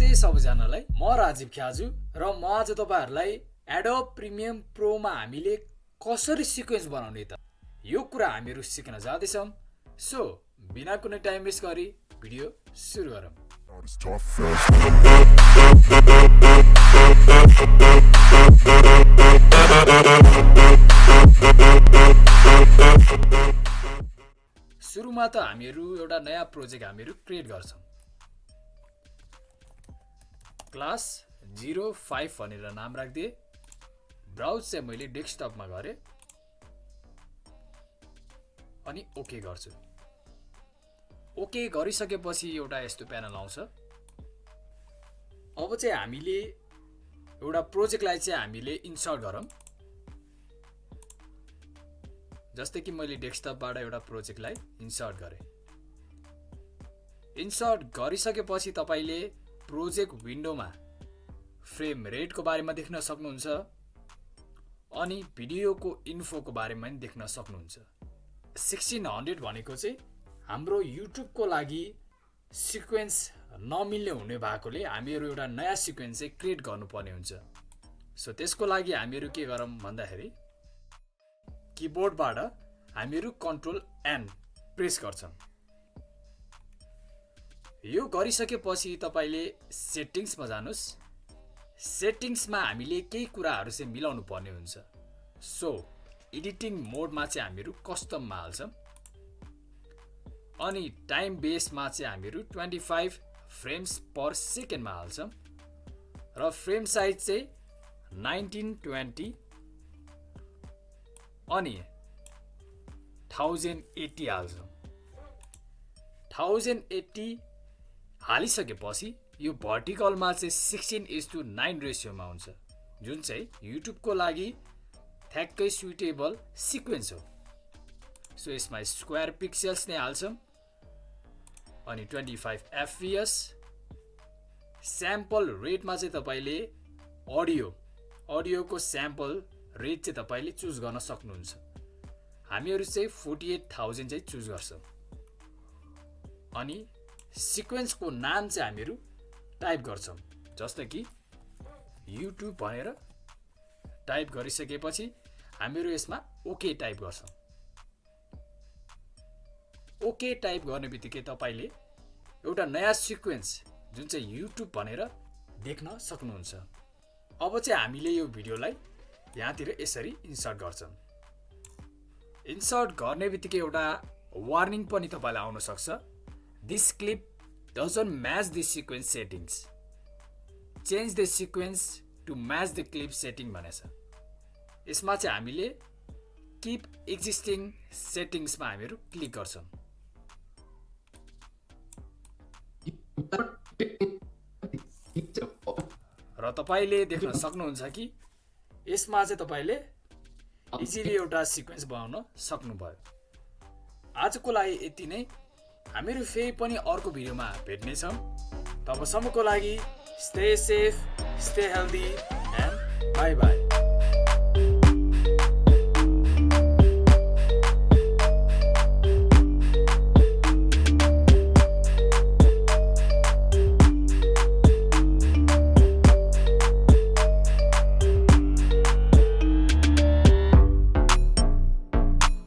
नमस्ते सबैजनालाई। म राजीव ख्याजु र म आज तपाईँहरूलाई एडोब प्रिमियम प्रोमा हामीले कसरी सिक्वेन्स बनाउने त? यो कुरा हामीहरू सिक्न जाँदैछौँ। सो बिना कुनै टाइम वेस्ट गरी भिडियो सुरु गरौँ. सुरुमा त हामीहरू एउटा नयाँ प्रोजेक्ट हामीहरू क्रिएट गर्छौँ। क्लास जिरो फाइभ भनेर नाम राखिदिएँ। ब्राउज चाहिँ मैले डेस्कटपमा गरेँ। अनि ओके गर्छु। ओके गरिसकेपछि एउटा यस्तो प्यानल आउँछ। अब चाहिँ हामीले एउटा प्रोजेक्टलाई चाहिँ हामीले इन्सर्ट गरौँ। जस्तै कि मैले डेस्कटपबाट एउटा प्रोजेक्टलाई इन्सर्ट गरेँ। इन्सर्ट गरिसकेपछि तपाईँले प्रोजेक्ट विन्डोमा फ्रेम रेटको बारेमा देख्न सक्नुहुन्छ अनि भिडियोको इन्फोको बारेमा पनि देख्न सक्नुहुन्छ। सिक्सटिन हन्ड्रेड भनेको चाहिँ हाम्रो युट्युबको लागि सिक्वेन्स नमिल्ने हुने भएकोले हामीहरू एउटा नयाँ सिक्वेन्स चाहिँ क्रिएट गर्नुपर्ने हुन्छ। सो त्यसको लागि हामीहरू के गरौँ भन्दाखेरि किबोर्डबाट हामीहरू कन्ट्रोल एन प्रेस गर्छौँ यो गरिसकेपछि तपाईँले सेटिङ्समा जानुहोस् सेटिङ्समा हामीले केही कुराहरू चाहिँ मिलाउनु पर्ने हुन्छ। सो एडिटिङ मोडमा चाहिँ हामीहरू कस्टममा हाल्छौँ। अनि टाइम बेसमा चाहिँ हामीहरू ट्वेन्टी फाइभ फ्रेम्स पर सेकेन्डमा हाल्छौँ। र फ्रेम साइज चाहिँ नाइन्टिन ट्वेन्टी। अनि थाउजन्ड एट्टी हाल्छौँ। थाउजन्ड एट्टी हालिसकेपछि यो भर्टिकलमा चाहिँ सिक्सटिन इज टु नाइन रेसियोमा हुन्छ जुन चाहिँ युट्युबको लागि ठ्याक्कै सुइटेबल सिक्वेन्स हो। सो यसमा स्क्वायर पिक्सेल्स नै हाल्छौँ अनि ट्वेन्टी फाइभ एफपिएस स्याम्पल रेटमा चाहिँ तपाईँले अडियो अडियोको स्याम्पल रेट चाहिँ तपाईँले चुज गर्न सक्नुहुन्छ। हामीहरू चाहिँ फोर्टी एट थाउजन्ड चाहिँ चुज गर्छौँ। अनि सिक्वेन्सको नाम चाहिँ हामीहरू टाइप गर्छौँ। जस्तो कि युट्युब भनेर टाइप गरिसकेपछि हामीहरू यसमा ओके टाइप गर्छौँ। ओके टाइप गर्ने बित्तिकै तपाईँले एउटा नयाँ सिक्वेन्स जुन चाहिँ युट्युब भनेर देख्न सक्नुहुन्छ। अब चाहिँ हामीले यो भिडियोलाई यहाँतिर यसरी इन्सर्ट गर्छौँ। इन्सर्ट गर्ने बित्तिकै एउटा वार्निङ पनि तपाईँलाई आउन this clip doesn't match the sequence settings change the sequence to match the clip setting भनेछ यसमा चाहिँ हामीले किप एक्जिस्टिङ सेटिङ्समा हामीहरू क्लिक गर्छौँ र तपाईँले देख्न सक्नुहुन्छ कि यसमा चाहिँ तपाईँले इजिली एउटा सिक्वेन्स बनाउन सक्नुभयो। आजको लागि यति नै। हामीहरू फेरि पनि अर्को भिडियोमा भेट्नेछौँ। तबसम्मको लागि stay safe stay healthy and bye bye